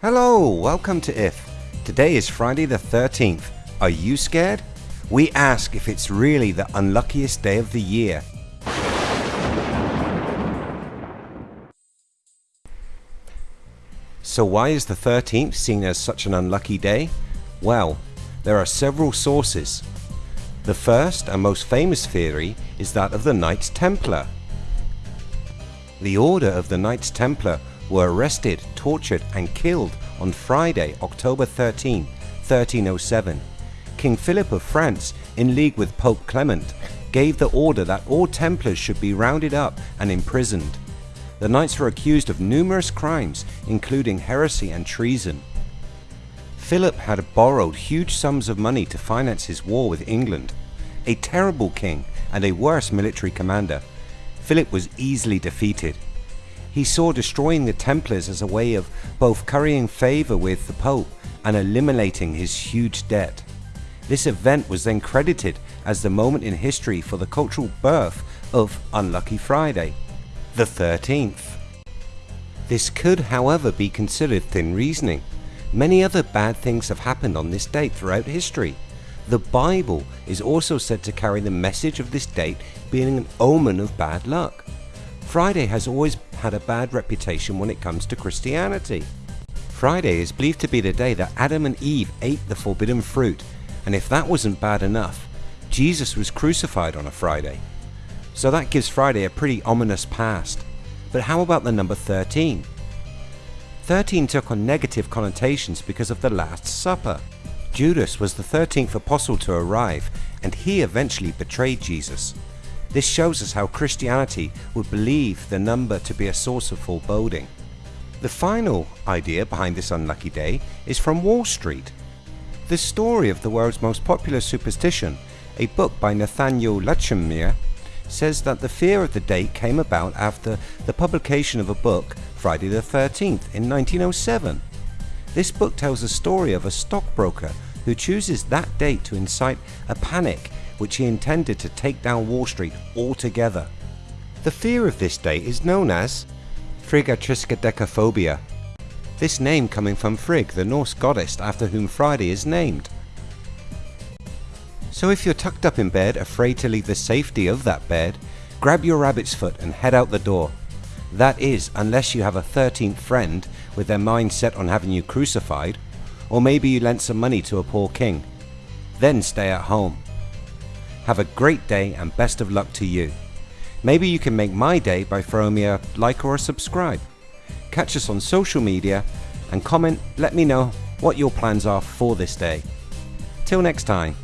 Hello, welcome to IF. Today is Friday the 13th. Are you scared? We ask if it's really the unluckiest day of the year. So why is the 13th seen as such an unlucky day? Well, there are several sources. The first and most famous theory is that of the Knights Templar. The Order of the Knights Templar were arrested, tortured and killed on Friday, October 13, 1307. King Philip of France, in league with Pope Clement, gave the order that all Templars should be rounded up and imprisoned. The knights were accused of numerous crimes including heresy and treason. Philip had borrowed huge sums of money to finance his war with England. A terrible king and a worse military commander, Philip was easily defeated. He saw destroying the Templars as a way of both currying favour with the Pope and eliminating his huge debt. This event was then credited as the moment in history for the cultural birth of Unlucky Friday, the 13th. This could however be considered thin reasoning. Many other bad things have happened on this date throughout history. The Bible is also said to carry the message of this date being an omen of bad luck. Friday has always had a bad reputation when it comes to Christianity. Friday is believed to be the day that Adam and Eve ate the forbidden fruit and if that wasn't bad enough, Jesus was crucified on a Friday. So that gives Friday a pretty ominous past. But how about the number 13? 13 took on negative connotations because of the Last Supper. Judas was the 13th apostle to arrive and he eventually betrayed Jesus. This shows us how Christianity would believe the number to be a source of foreboding. The final idea behind this unlucky day is from Wall Street. The story of the world's most popular superstition, a book by Nathaniel Lachenmeyer, says that the fear of the date came about after the publication of a book, Friday the 13th, in 1907. This book tells the story of a stockbroker who chooses that date to incite a panic which he intended to take down Wall Street altogether. The fear of this date is known as Friggatriskaidekaphobia, this name coming from Frigg, the Norse goddess after whom Friday is named. So if you're tucked up in bed, afraid to leave the safety of that bed, grab your rabbit's foot and head out the door. That is, unless you have a 13th friend with their mind set on having you crucified, or maybe you lent some money to a poor king. Then stay at home. Have a great day and best of luck to you. Maybe you can make my day by throwing me a like or a subscribe. Catch us on social media and comment let me know what your plans are for this day. Till next time.